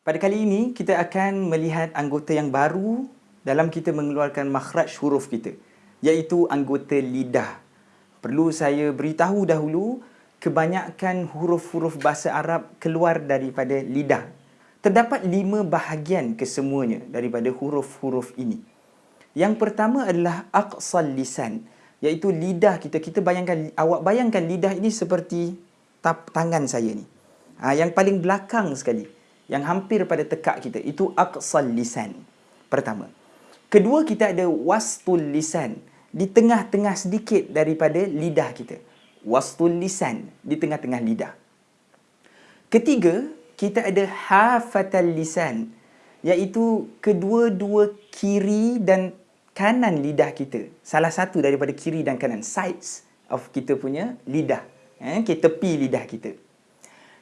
Pada kali ini, kita akan melihat anggota yang baru dalam kita mengeluarkan makhraj huruf kita, iaitu anggota lidah. Perlu saya beritahu dahulu, kebanyakan huruf-huruf bahasa Arab keluar daripada lidah. Terdapat lima bahagian kesemuanya daripada huruf-huruf ini. Yang pertama adalah aqsal lisan, iaitu lidah kita. Kita bayangkan, awak bayangkan lidah ini seperti tap, tangan saya ni. Ha, yang paling belakang sekali yang hampir pada tekak kita itu aqsal lisan pertama. Kedua kita ada wastul lisan di tengah-tengah sedikit daripada lidah kita. Wastul lisan di tengah-tengah lidah. Ketiga kita ada hafatal lisan iaitu kedua-dua kiri dan kanan lidah kita. Salah satu daripada kiri dan kanan sides of kita punya lidah eh, tepi lidah kita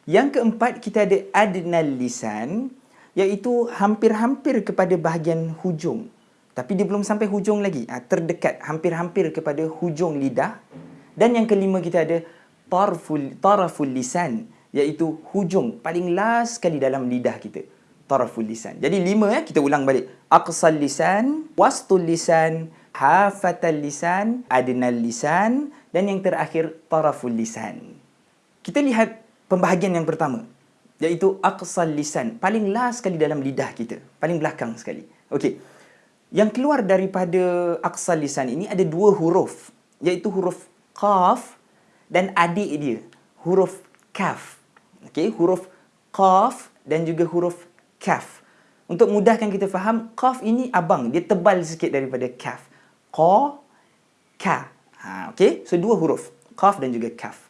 yang keempat, kita ada adnal lisan, iaitu hampir-hampir kepada bahagian hujung. Tapi dia belum sampai hujung lagi. Ha, terdekat, hampir-hampir kepada hujung lidah. Dan yang kelima, kita ada tarful, taraful lisan, iaitu hujung paling last sekali dalam lidah kita. Taraful lisan. Jadi lima ya, kita ulang balik. Aqsal lisan, wastul lisan, hafatal lisan, adnal lisan, dan yang terakhir, taraful lisan. Kita lihat pembahagian yang pertama iaitu aqsal lisan paling last sekali dalam lidah kita paling belakang sekali. Okey. Yang keluar daripada aqsal lisan ini ada dua huruf iaitu huruf qaf dan adik dia huruf kaf. Okey huruf qaf dan juga huruf kaf. Untuk mudahkan kita faham qaf ini abang dia tebal sikit daripada kaf. Qa ka. Ha okey? So dua huruf qaf dan juga kaf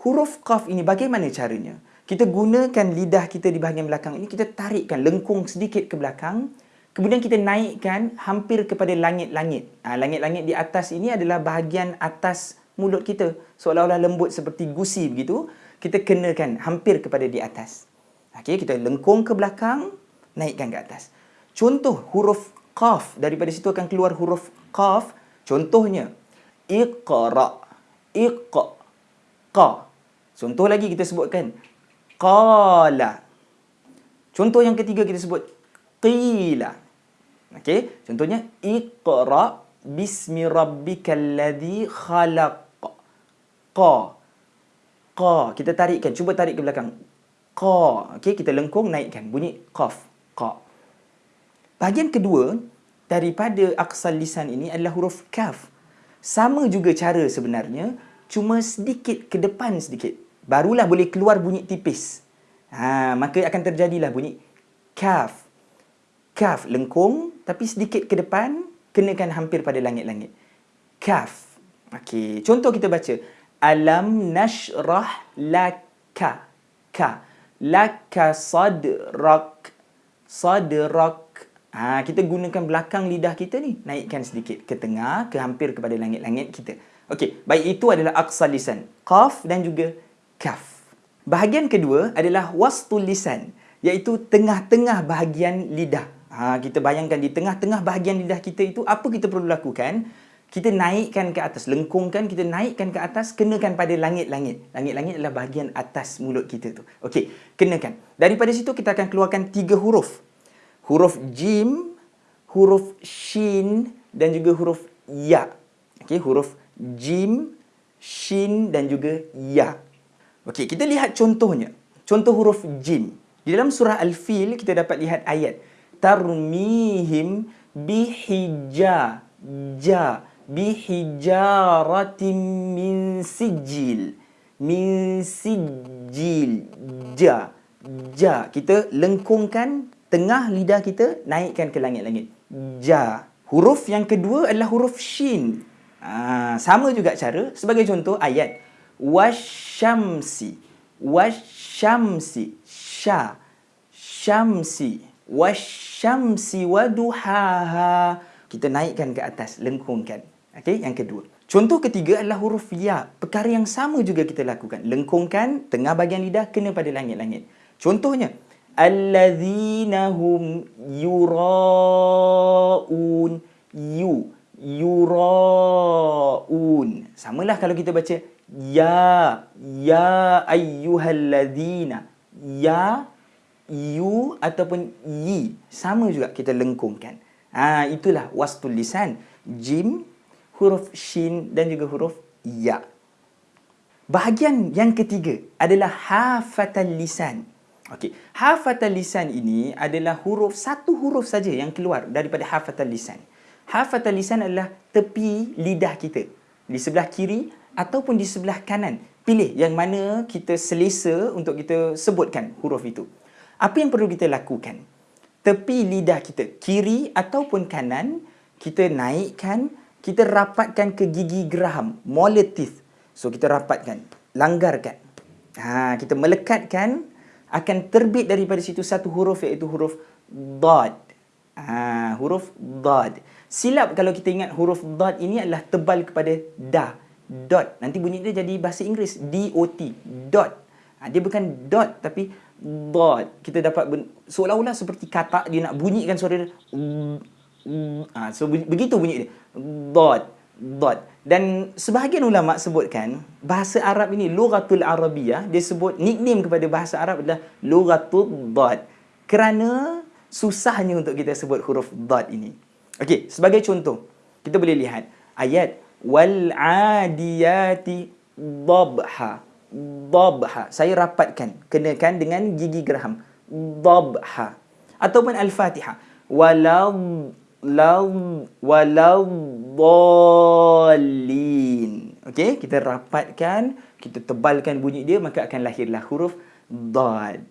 huruf qaf ini bagaimana caranya? Kita gunakan lidah kita di bahagian belakang ini, kita tarikkan lengkung sedikit ke belakang, kemudian kita naikkan hampir kepada langit-langit. Ha, langit-langit di atas ini adalah bahagian atas mulut kita, seolah-olah lembut seperti gusi begitu, kita kenakan hampir kepada di atas. Okay, kita lengkung ke belakang, naikkan ke atas. Contoh huruf qaf, daripada situ akan keluar huruf qaf, contohnya, iqra, iqqa, qa. Contoh lagi kita sebutkan qala. Contoh yang ketiga kita sebut qila. Okey, contohnya iqra bismi rabbikal ladzi khalaq. Qa. Qa. Kita tarikkan, cuba tarik ke belakang. Qa. Okey, kita lengkung naikkan bunyi qaf. Qa. Bahagian kedua daripada aqsal lisan ini adalah huruf kaf. Sama juga cara sebenarnya, cuma sedikit ke depan sedikit barulah boleh keluar bunyi tipis. Ha, maka akan terjadilah bunyi kaf. Kaf lengkung tapi sedikit ke depan kenakan hampir pada langit-langit. Kaf. Okey, contoh kita baca alam nashrah laka. Ka. Laka sadrak. Sadrak. Ha, kita gunakan belakang lidah kita ni. Naikkan sedikit ke tengah, ke hampir kepada langit-langit kita. Okey, baik itu adalah aqsal lisan. Qaf dan juga kaf. Bahagian kedua adalah wastul lisan, iaitu tengah-tengah bahagian lidah. Ha, kita bayangkan di tengah-tengah bahagian lidah kita itu, apa kita perlu lakukan? Kita naikkan ke atas, lengkungkan, kita naikkan ke atas, kenakan pada langit-langit. Langit-langit adalah bahagian atas mulut kita tu. Okey, kenakan. Daripada situ kita akan keluarkan tiga huruf. Huruf jim, huruf shin dan juga huruf ya. Okey, huruf jim, shin dan juga ya. Okey, kita lihat contohnya. Contoh huruf jim. Di dalam surah Al-Fil kita dapat lihat ayat. Tarmihim bihija ja bihijaratin min sijil min sijil ja ja. Kita lengkungkan tengah lidah kita naikkan ke langit-langit. Ja. Huruf yang kedua adalah huruf shin. Ha, sama juga cara sebagai contoh ayat wasyamsi wasyamsi sya syamsi wasyamsi waduhaha kita naikkan ke atas lengkungkan. Okey yang kedua. Contoh ketiga adalah huruf ya. Perkara yang sama juga kita lakukan. Lengkungkan tengah bahagian lidah kena pada langit-langit. Contohnya alladzina hum yuraun. Yu. Yuraun samalah kalau kita baca Ya, ya ayyuhalladzina. Ya, U ataupun Y. Sama juga kita lengkungkan. Ha, itulah wastul lisan. Jim, huruf shin dan juga huruf ya. Bahagian yang ketiga adalah hafatal lisan. Okey, hafatal lisan ini adalah huruf satu huruf saja yang keluar daripada hafatal lisan. Hafatal lisan adalah tepi lidah kita di sebelah kiri ataupun di sebelah kanan. Pilih yang mana kita selesa untuk kita sebutkan huruf itu. Apa yang perlu kita lakukan? Tepi lidah kita, kiri ataupun kanan, kita naikkan, kita rapatkan ke gigi geraham, molar teeth. So kita rapatkan, langgarkan. Ha, kita melekatkan akan terbit daripada situ satu huruf iaitu huruf dad. Ha, huruf dad. Silap kalau kita ingat huruf dad ini adalah tebal kepada da. Dot. Nanti bunyi dia jadi bahasa Inggeris. D-O-T. Dot. Ha, dia bukan dot tapi dot. Kita dapat seolah-olah seperti kata dia nak bunyikan suara dia. Ha, so begitu bunyi dia. Dot dot. Dan sebahagian ulama sebutkan bahasa Arab ini lughatul arabiyah dia sebut nickname kepada bahasa Arab adalah lughatul dot. Kerana susahnya untuk kita sebut huruf dot ini. Okey, sebagai contoh, kita boleh lihat ayat wal adiyati dhabha. Dhabha. Saya rapatkan, kenakan dengan gigi geraham. Dhabha. Ataupun al-Fatihah. Walau walau. Okey, kita rapatkan, kita tebalkan bunyi dia maka akan lahirlah huruf dad.